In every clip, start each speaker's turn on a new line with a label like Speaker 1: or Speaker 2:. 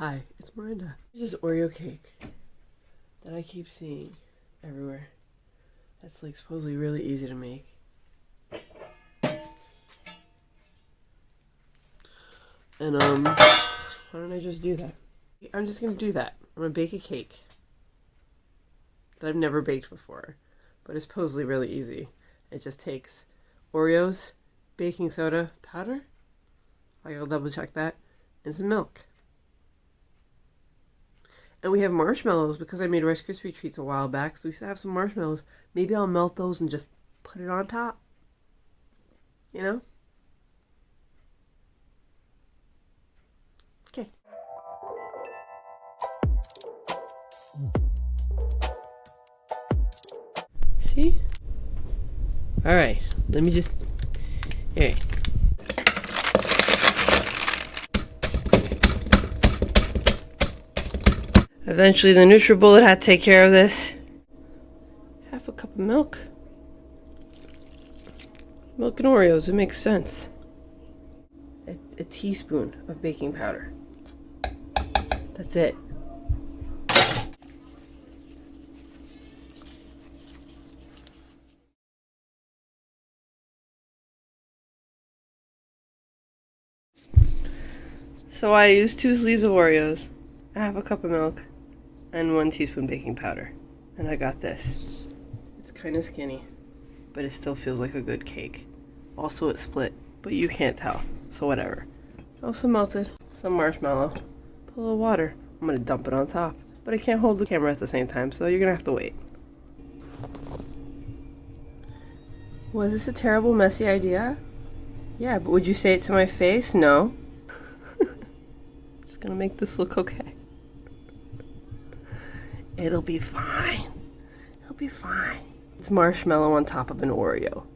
Speaker 1: Hi, it's Miranda. There's this Oreo cake that I keep seeing everywhere. That's like supposedly really easy to make. And um, why don't I just do that? I'm just gonna do that. I'm gonna bake a cake that I've never baked before, but it's supposedly really easy. It just takes Oreos, baking soda powder, I'll double check that, and some milk. And we have marshmallows because I made Rice Krispie treats a while back, so we still have some marshmallows. Maybe I'll melt those and just put it on top. You know? Okay. See? Alright, let me just. Here. Eventually the NutriBullet had to take care of this. Half a cup of milk. Milk and Oreos, it makes sense. A, a teaspoon of baking powder. That's it. So I used two sleeves of Oreos, half a cup of milk, and one teaspoon baking powder. And I got this. It's kind of skinny, but it still feels like a good cake. Also, it split, but you can't tell, so whatever. Also melted some marshmallow, a little water. I'm gonna dump it on top, but I can't hold the camera at the same time, so you're gonna have to wait. Was this a terrible, messy idea? Yeah, but would you say it to my face? No. Just gonna make this look okay. It'll be fine. It'll be fine. It's marshmallow on top of an Oreo.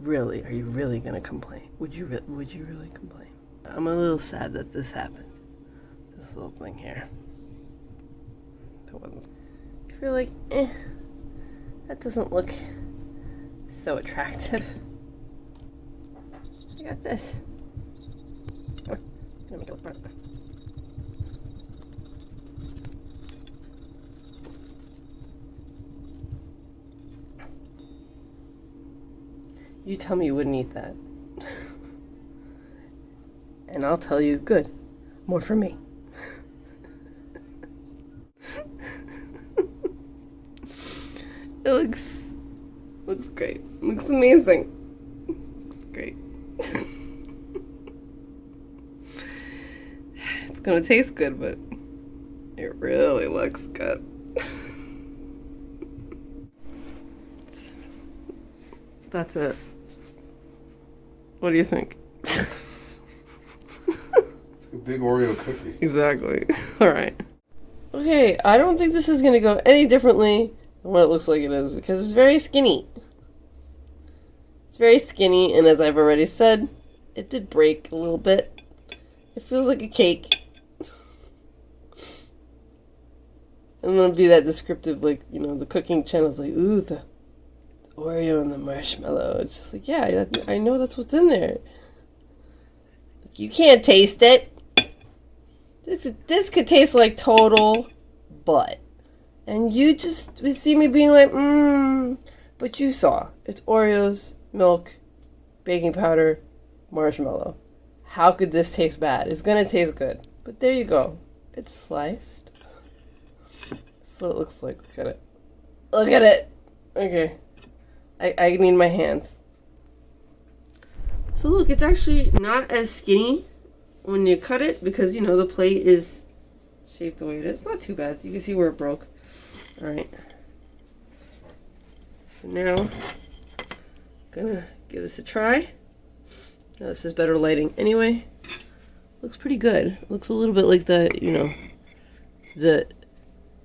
Speaker 1: Really? Are you really gonna complain? Would you re would you really complain? I'm a little sad that this happened. This little thing here. That wasn't. If you're like, eh, that doesn't look so attractive. I got this. You tell me you wouldn't eat that. and I'll tell you, good. More for me. it looks looks great. Looks amazing. Great. it's gonna taste good, but it really looks good. That's it. What do you think?
Speaker 2: a big Oreo cookie.
Speaker 1: Exactly. All right. Okay, I don't think this is going to go any differently than what it looks like it is because it's very skinny. It's very skinny, and as I've already said, it did break a little bit. It feels like a cake. I'm gonna be that descriptive, like, you know, the cooking channel's like, ooh, the Oreo and the marshmallow. It's just like, yeah, I know that's what's in there. Like, you can't taste it. This, this could taste like total butt. And you just would see me being like, mmm. But you saw. It's Oreos, milk, baking powder, marshmallow. How could this taste bad? It's gonna taste good. But there you go. It's sliced. That's what it looks like. Look at it. Look at it. Okay. I, I need my hands. So look, it's actually not as skinny when you cut it because, you know, the plate is shaped the way it is. Not too bad. So you can see where it broke. Alright. So now, I'm gonna give this a try. Now this is better lighting anyway. Looks pretty good. Looks a little bit like the, you know, the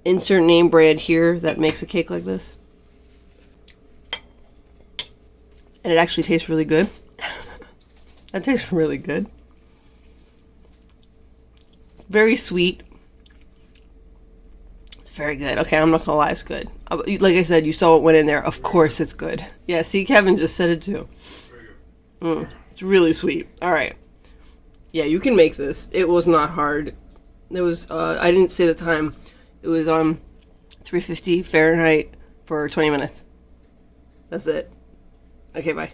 Speaker 1: insert name brand here that makes a cake like this. And it actually tastes really good. that tastes really good. Very sweet. It's very good. Okay, I'm not gonna lie, it's good. Uh, like I said, you saw what went in there. Of course it's good. Yeah, see, Kevin just said it too. Mm, it's really sweet. All right. Yeah, you can make this. It was not hard. It was. Uh, I didn't say the time. It was um, 350 Fahrenheit for 20 minutes. That's it. Okay, bye.